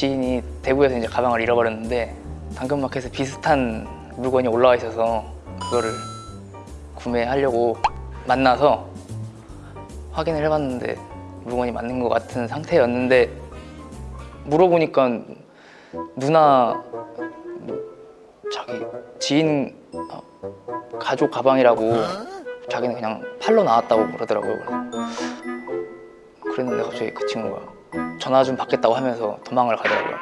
지인이 대구에서 이제 가방을 잃어버렸는데 당근마켓에 비슷한 물건이 올라와 있어서 그거를 구매하려고 만나서 확인을 해봤는데 물건이 맞는 것 같은 상태였는데 물어보니까 누나 뭐 자기 지인 어, 가족 가방이라고 자기는 그냥 팔러 나왔다고 그러더라고요. 그랬는데 갑자기 그 친구가 전화 좀 받겠다고 하면서 도망을 가더라고요.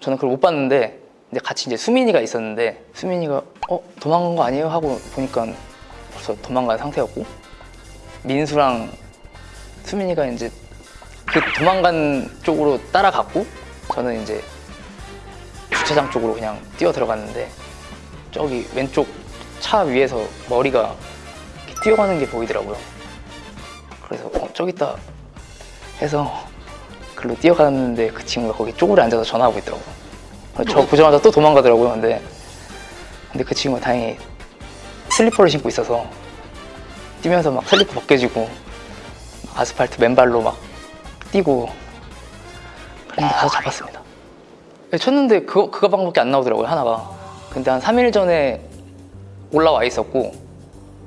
저는 그걸 못 봤는데 이제 같이 이제 수민이가 있었는데 수민이가 어 도망간 거 아니에요 하고 보니까 벌써 도망간 상태였고 민수랑 수민이가 이제 그 도망간 쪽으로 따라갔고 저는 이제 주차장 쪽으로 그냥 뛰어 들어갔는데 저기 왼쪽 차 위에서 머리가 뛰어가는 게 보이더라고요. 그래서 어, 저기 있다 해서 글로 뛰어갔는데 그 친구가 거기 쪼그려 앉아서 전화하고 있더라고요. 저 보자마자 또 도망가더라고요. 근데 근데 그 친구가 다행히 슬리퍼를 신고 있어서 뛰면서 막 슬리퍼 벗겨지고 아스팔트 맨발로 막 뛰고 그런데 가서 잡았습니다. 네, 쳤는데 그, 그 가방밖에 안 나오더라고요 하나가 근데 한 3일 전에 올라와 있었고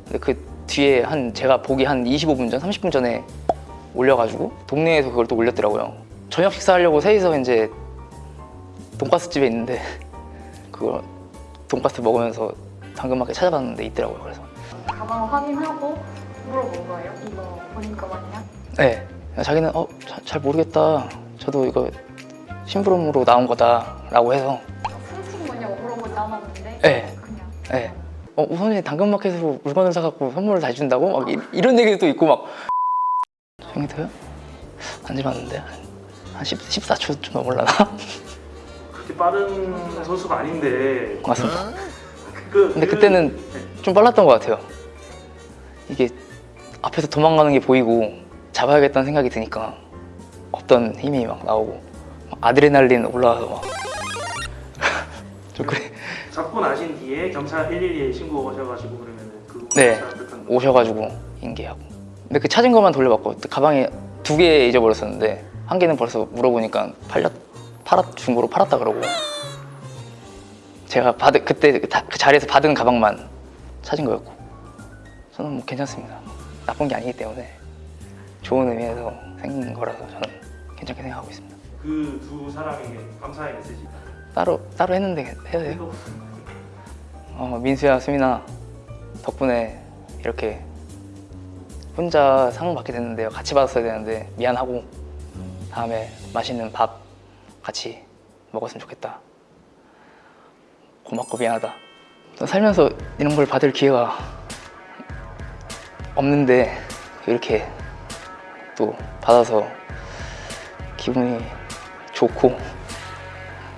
근데 그 뒤에 한 제가 보기 한 25분 전, 30분 전에 올려가지고 동네에서 그걸 또 올렸더라고요 저녁 식사하려고 셋이서 이제 돈가스 집에 있는데 그거 돈가스 먹으면서 당근마켓 찾아봤는데 있더라고요 그래서 가방 확인하고 물어본 거예요? 이거 보니까 맞냐? 네 자기는 어 잘 모르겠다 저도 이거 심부름으로 나온 거다 라고 해서 훔친 거냐고 물어보지 않았는데 네. 그냥 네. 어, 우선이 당근마켓으로 물건을 사갖고 선물을 다 준다고? 막 이, 런 얘기도 있고 막 형이도요? 안 집었는데? 한 10, 14초 좀 넘을라나? 그렇게 빠른 선수가 아닌데. 맞습니다. 그, 근데 그- 그때는 좀 빨랐던 것 같아요. 이게 앞에서 도망가는 게 보이고 잡아야겠다는 생각이 드니까 없던 힘이 막 나오고 막 아드레날린 올라와서 막 좀 그래. 잡고 나신 뒤에 경찰 112에 신고하셔가지고 그러면은 그 네. 오셔가지고 인계하고 근데 그 찾은 것만 돌려받고 가방에 두 개 잊어버렸었는데 한 개는 벌써 물어보니까 팔렸 팔았 중고로 팔았다 그러고. 제가 받은 그때 그 다- 그 자리에서 받은 가방만 찾은 거였고. 저는 뭐 괜찮습니다. 나쁜 게 아니기 때문에 좋은 의미에서 생긴 거라서 저는 괜찮게 생각하고 있습니다. 그 두 사람에게 감사의 메시지 따로 따로 했는데 해도 돼요? 어, 민수야, 수민아 덕분에 이렇게 혼자 상 받게 됐는데요. 같이 받았어야 되는데 미안하고 다음에 맛있는 밥 같이 먹었으면 좋겠다. 고맙고 미안하다. 살면서 이런 걸 받을 기회가 없는데 이렇게 또 받아서 기분이 좋고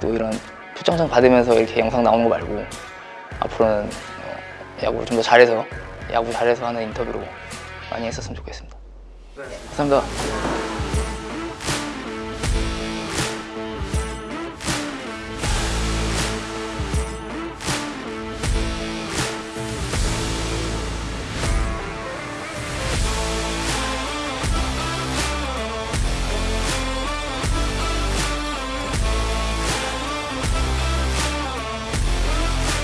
또 이런 표창장 받으면서 이렇게 영상 나오는 거 말고 앞으로는 어, 야구를 좀 더 잘해서 야구 잘해서 하는 인터뷰로 많이 했었으면 좋겠습니다. 네. 감사합니다.